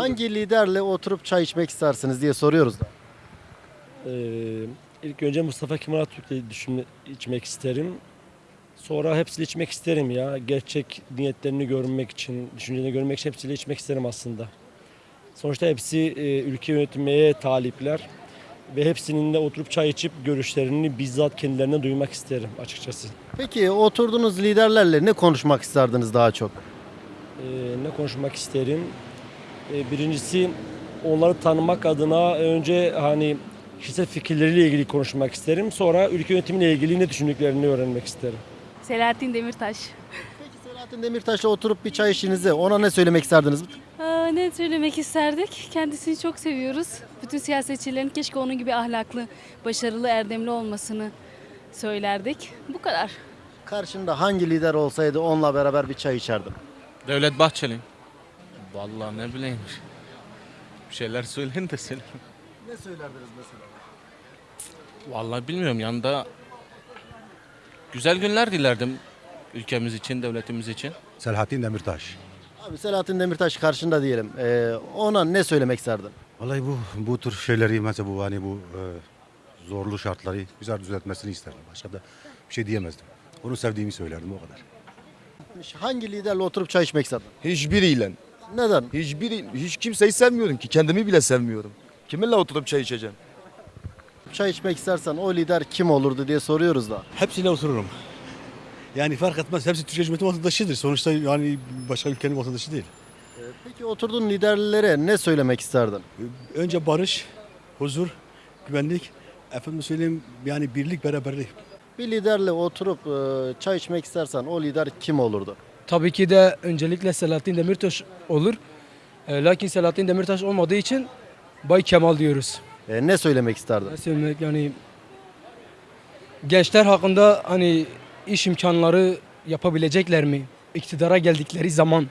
Hangi liderle oturup çay içmek istersiniz diye soruyoruz da. Ee, ilk önce Mustafa Kemal Atatürk'le düşünme, içmek isterim. Sonra hepsiyle içmek isterim ya. Gerçek niyetlerini görmek için, düşüncelerini görmek için hepsiyle içmek isterim aslında. Sonuçta hepsi e, ülke yönetmeye talipler. Ve hepsinin de oturup çay içip görüşlerini bizzat kendilerine duymak isterim açıkçası. Peki oturduğunuz liderlerle ne konuşmak isterdiniz daha çok? Ee, ne konuşmak isterim? Ee, birincisi onları tanımak adına önce hani kişisel fikirleriyle ilgili konuşmak isterim. Sonra ülke yönetimiyle ilgili ne düşündüklerini öğrenmek isterim. Selahattin Demirtaş. Peki Selahattin Demirtaş'la oturup bir çay içtiğinizde ona ne söylemek isterdiniz? Aa, ne söylemek isterdik? Kendisini çok seviyoruz. Bütün siyasetçilerin keşke onun gibi ahlaklı, başarılı, erdemli olmasını söylerdik. Bu kadar. Karşında hangi lider olsaydı onunla beraber bir çay içerdim? Devlet Bahçeli. Vallahi ne bileyim. Bir şeyler söyleyin de söyle. Ne söylerdiniz mesela? Vallahi bilmiyorum yanında güzel günler dilerdim ülkemiz için, devletimiz için. Selahattin Demirtaş. Abi Selahattin Demirtaş karşında diyelim. Ee, ona ne söylemek isterdin? Vallahi bu bu tür şeyleri mesela bu hani bu e, zorlu şartları güzel düzeltmesini isterdim. Başka da bir şey diyemezdim. Onu sevdiğimi söylerdim o kadar. Hangi liderle oturup çay içmek isterdin? Hiçbiriyle. Neden? Hiçbiri, hiç kimseyi sevmiyorum ki. Kendimi bile sevmiyorum. Kiminle oturup çay içeceğim? Çay içmek istersen o lider kim olurdu diye soruyoruz da. Hepsiyle otururum. Yani fark etmez. Hepsi Türkiye Cumhuriyeti vatandaşıdır. Sonuçta yani başka ülkenin vatandaşı değil. Peki oturduğun liderlere ne söylemek isterdin? Önce barış, huzur, güvenlik, efendim söyleyeyim yani birlik, beraberlik. Bir liderle oturup e, çay içmek istersen o lider kim olurdu? Tabii ki de öncelikle Selahattin Demirtaş olur. E, lakin Selahattin Demirtaş olmadığı için Bay Kemal diyoruz. E, ne söylemek isterdin? Ne söylemek yani gençler hakkında hani iş imkanları yapabilecekler mi? İktidara geldikleri zaman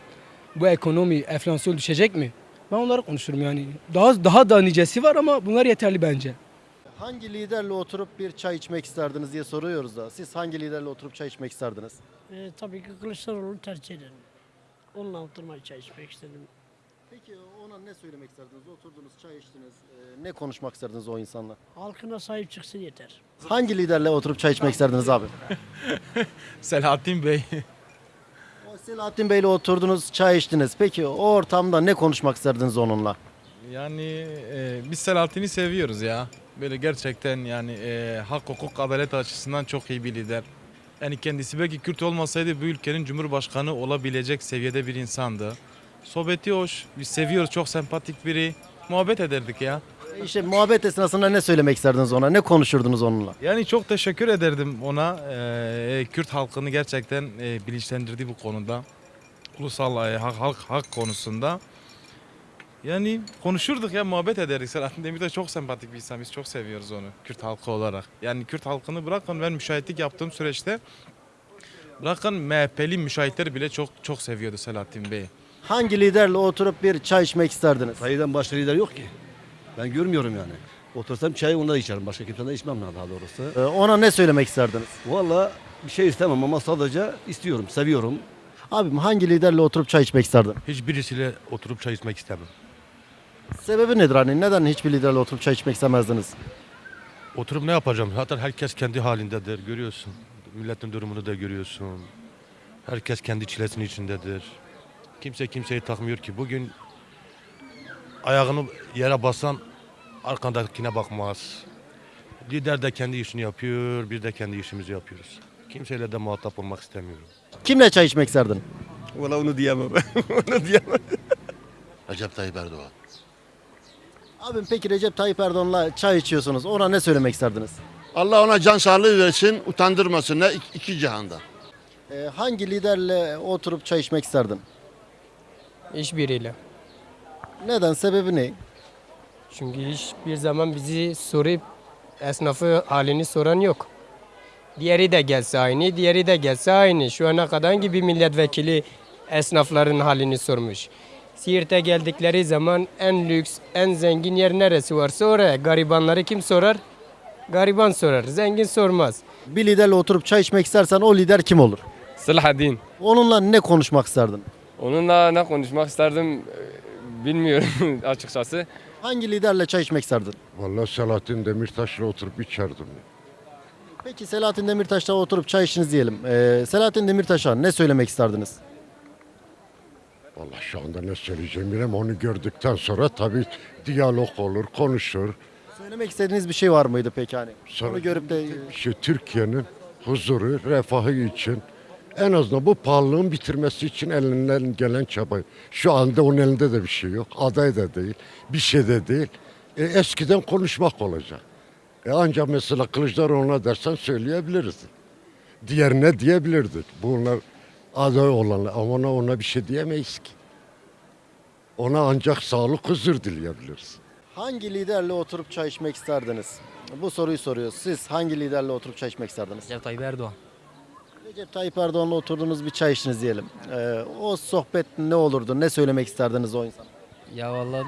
bu ekonomi enflasyon düşecek mi? Ben onları konuşurum yani. Daha daha da nicesi var ama bunlar yeterli bence. Hangi liderle oturup bir çay içmek isterdiniz diye soruyoruz da. Siz hangi liderle oturup çay içmek isterdiniz? Ee, tabii ki Kılıçdaroğlu'nu tercih ederim. Onunla oturmayı çay içmek istedim. Peki ona ne söylemek isterdiniz? Oturdunuz, çay içtiniz. e, ne konuşmak isterdiniz o insanla? Halkına sahip çıksın yeter. Hangi liderle oturup çay içmek isterdiniz abi? Selahattin Bey. O Selahattin Bey'le oturdunuz, çay içtiniz. Peki o ortamda ne konuşmak isterdiniz onunla? Yani e, biz Selahattin'i seviyoruz ya. Böyle gerçekten yani e, hak hukuk adalet açısından çok iyi bir lider. Yani kendisi belki Kürt olmasaydı bu ülkenin cumhurbaşkanı olabilecek seviyede bir insandı. Sohbeti hoş, biz seviyoruz çok sempatik biri. Muhabbet ederdik ya. İşte muhabbet esnasında ne söylemek isterdiniz ona? Ne konuşurdunuz onunla? Yani çok teşekkür ederdim ona. E, Kürt halkını gerçekten e, bilinçlendirdi bu konuda. Ulusal e, hak, halk, hak konusunda. Yani konuşurduk ya muhabbet ederdik. Selahattin Demirtaş çok sempatik bir insan. Biz çok seviyoruz onu Kürt halkı olarak. Yani Kürt halkını bırakın ben müşahitlik yaptığım süreçte bırakın MHP'li müşahitler bile çok çok seviyordu Selahattin Bey'i. Hangi liderle oturup bir çay içmek isterdiniz? Sayıdan başka lider yok ki. Ben görmüyorum yani. Otursam çayı onda içerim. Başka kimseden içmem daha doğrusu. E, ona ne söylemek isterdiniz? Valla bir şey istemem ama sadece istiyorum, seviyorum. Abim hangi liderle oturup çay içmek isterdin? Hiçbirisiyle oturup çay içmek istemem. Sebebi nedir hani? Neden hiçbir liderle oturup çay içmek istemezdiniz? Oturup ne yapacağım? Zaten herkes kendi halindedir. Görüyorsun. Milletin durumunu da görüyorsun. Herkes kendi çilesinin içindedir. Kimse kimseyi takmıyor ki. Bugün ayağını yere basan arkandakine bakmaz. Lider de kendi işini yapıyor, biz de kendi işimizi yapıyoruz. Kimseyle de muhatap olmak istemiyorum. Kimle çay içmek isterdin? Valla onu diyemem. onu diyemem. Recep Tayyip Erdoğan. Abim peki Recep Tayyip Erdoğan'la çay içiyorsunuz. Ona ne söylemek isterdiniz? Allah ona can sağlığı versin, utandırmasın ne iki, cihanda. E, hangi liderle oturup çay içmek isterdin? Hiçbiriyle. Neden? Sebebi ne? Çünkü hiçbir zaman bizi sorup esnafı halini soran yok. Diğeri de gelse aynı, diğeri de gelse aynı. Şu ana kadar hangi bir milletvekili esnafların halini sormuş. Siirt'e geldikleri zaman en lüks, en zengin yer neresi varsa oraya. Garibanları kim sorar? Gariban sorar, zengin sormaz. Bir liderle oturup çay içmek istersen o lider kim olur? Selahattin. Onunla ne konuşmak isterdin? Onunla ne konuşmak isterdim? bilmiyorum açıkçası. Hangi liderle çay içmek isterdin? Vallahi Selahattin Demirtaş'la oturup içerdim. Peki Selahattin Demirtaş'la oturup çay içtiniz diyelim. Ee, Selahattin Demirtaş'a ne söylemek isterdiniz? Vallahi şu anda ne söyleyeceğim bilmem onu gördükten sonra tabii diyalog olur, konuşur. Söylemek istediğiniz bir şey var mıydı peki hani? Sonra- Onu görüp de Şu Türkiye'nin huzuru, refahı için en azından bu pahalılığın bitirmesi için elinden gelen çaba. Şu anda onun elinde de bir şey yok. Aday da değil, bir şey de değil. E, eskiden konuşmak olacak. E, ancak mesela Kılıçdaroğlu'na dersen söyleyebiliriz. Diğerine diyebilirdik. Bunlar aday olanlar ama ona, ona bir şey diyemeyiz ki. Ona ancak sağlık, huzur dileyebiliriz. hangi liderle oturup çay içmek isterdiniz? Bu soruyu soruyoruz. Siz hangi liderle oturup çay içmek isterdiniz? Recep Tayyip Erdoğan. Recep Tayyip Erdoğan'la oturduğunuz bir çay içtiniz diyelim. Ee, o sohbet ne olurdu? Ne söylemek isterdiniz o insana? Ya vallahi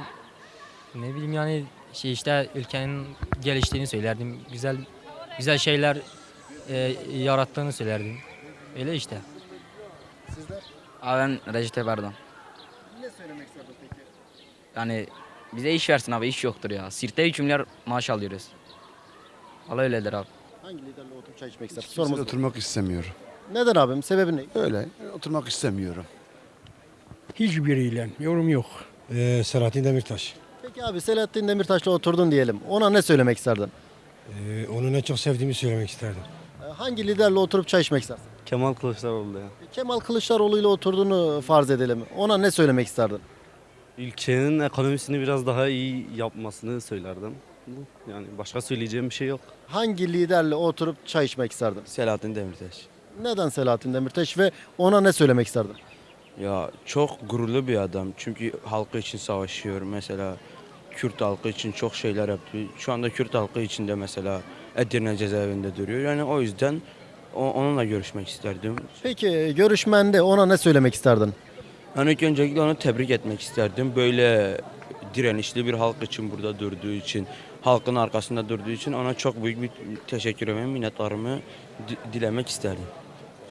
ne bileyim yani şey işte ülkenin geliştiğini söylerdim. Güzel güzel şeyler e, yarattığını söylerdim. Öyle işte. Sizler Abi ben Recep Tayyip Erdoğan. ne söylemek isterdin peki? Yani bize iş versin abi iş yoktur ya. Sirte 3 milyar maaş alıyoruz. Valla öyledir abi. Hangi liderle oturup çay içmek isterdin? Sorumuz bu. oturmak istemiyorum. Neden abim? Sebebi ne? Öyle oturmak istemiyorum. Hiçbiriyle yorum yok. Ee, Selahattin Demirtaş. Peki abi Selahattin Demirtaş'la oturdun diyelim. Ona ne söylemek isterdin? Ee, onu en çok sevdiğimi söylemek isterdim. Ee, hangi liderle oturup çay içmek istersin? Kemal Kılıçdaroğlu ya. Kemal Kılıçdaroğlu ile oturduğunu farz edelim. Ona ne söylemek isterdin? Ülkenin ekonomisini biraz daha iyi yapmasını söylerdim. Yani başka söyleyeceğim bir şey yok. Hangi liderle oturup çay içmek isterdin? Selahattin Demirtaş. Neden Selahattin Demirtaş ve ona ne söylemek isterdin? Ya çok gururlu bir adam. Çünkü halkı için savaşıyor. Mesela Kürt halkı için çok şeyler yaptı. Şu anda Kürt halkı için de mesela Edirne cezaevinde duruyor. Yani o yüzden o- onunla görüşmek isterdim. Peki görüşmende ona ne söylemek isterdin? Yani ilk öncelikle onu tebrik etmek isterdim. Böyle direnişli bir halk için burada durduğu için, halkın arkasında durduğu için ona çok büyük bir teşekkür ve minnetlerimi di- dilemek isterdim.